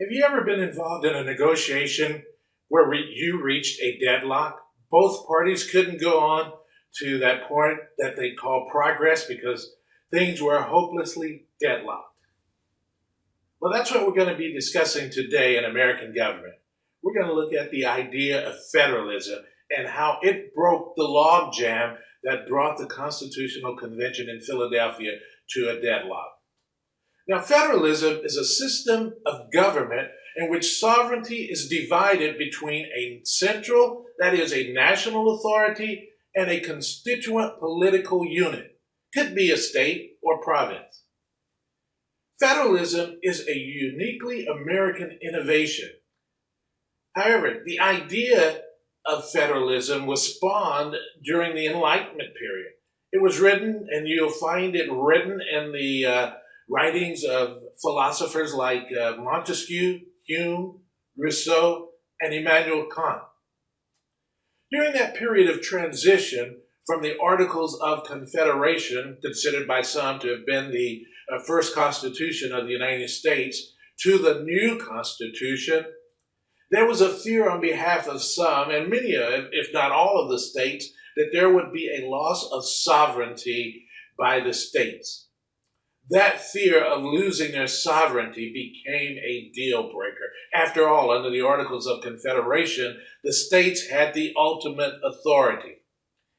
Have you ever been involved in a negotiation where re- you reached a deadlock? Both parties couldn't go on to that point that they call progress because things were hopelessly deadlocked. Well, that's what we're going to be discussing today in American government. We're going to look at the idea of federalism and how it broke the logjam that brought the Constitutional Convention in Philadelphia to a deadlock. Now, federalism is a system of government in which sovereignty is divided between a central, that is, a national authority, and a constituent political unit. Could be a state or province. Federalism is a uniquely American innovation. However, the idea of federalism was spawned during the Enlightenment period. It was written, and you'll find it written in the uh, writings of philosophers like uh, Montesquieu, Hume, Rousseau, and Immanuel Kant. During that period of transition from the Articles of Confederation, considered by some to have been the uh, first Constitution of the United States, to the new Constitution, there was a fear on behalf of some, and many, if not all of the states, that there would be a loss of sovereignty by the states that fear of losing their sovereignty became a deal breaker. After all, under the Articles of Confederation, the states had the ultimate authority.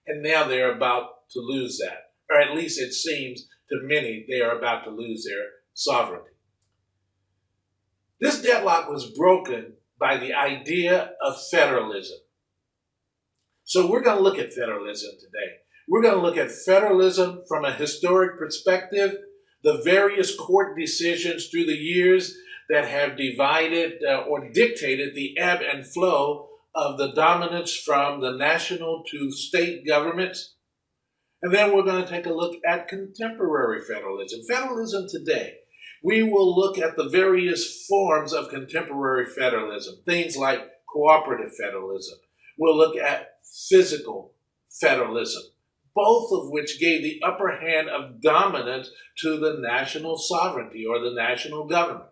And now they're about to lose that. Or at least it seems to many they are about to lose their sovereignty. This deadlock was broken by the idea of federalism. So we're going to look at federalism today. We're going to look at federalism from a historic perspective the various court decisions through the years that have divided uh, or dictated the ebb and flow of the dominance from the national to state governments. And then we're going to take a look at contemporary federalism, federalism today. We will look at the various forms of contemporary federalism, things like cooperative federalism. We'll look at physical federalism both of which gave the upper hand of dominance to the national sovereignty or the national government.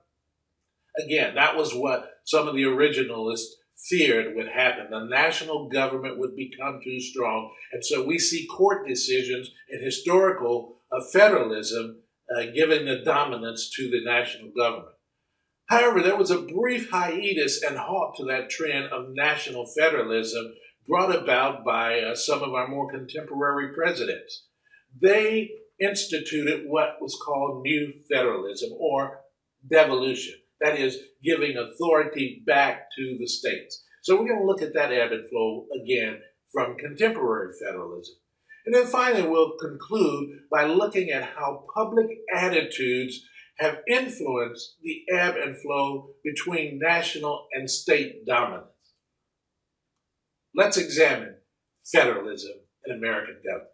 Again, that was what some of the originalists feared would happen. The national government would become too strong. And so we see court decisions in historical uh, federalism uh, giving the dominance to the national government. However, there was a brief hiatus and halt to that trend of national federalism brought about by uh, some of our more contemporary presidents. They instituted what was called new federalism or devolution. That is, giving authority back to the states. So we're going to look at that ebb and flow again from contemporary federalism. And then finally, we'll conclude by looking at how public attitudes have influenced the ebb and flow between national and state dominance. Let's examine federalism in American government.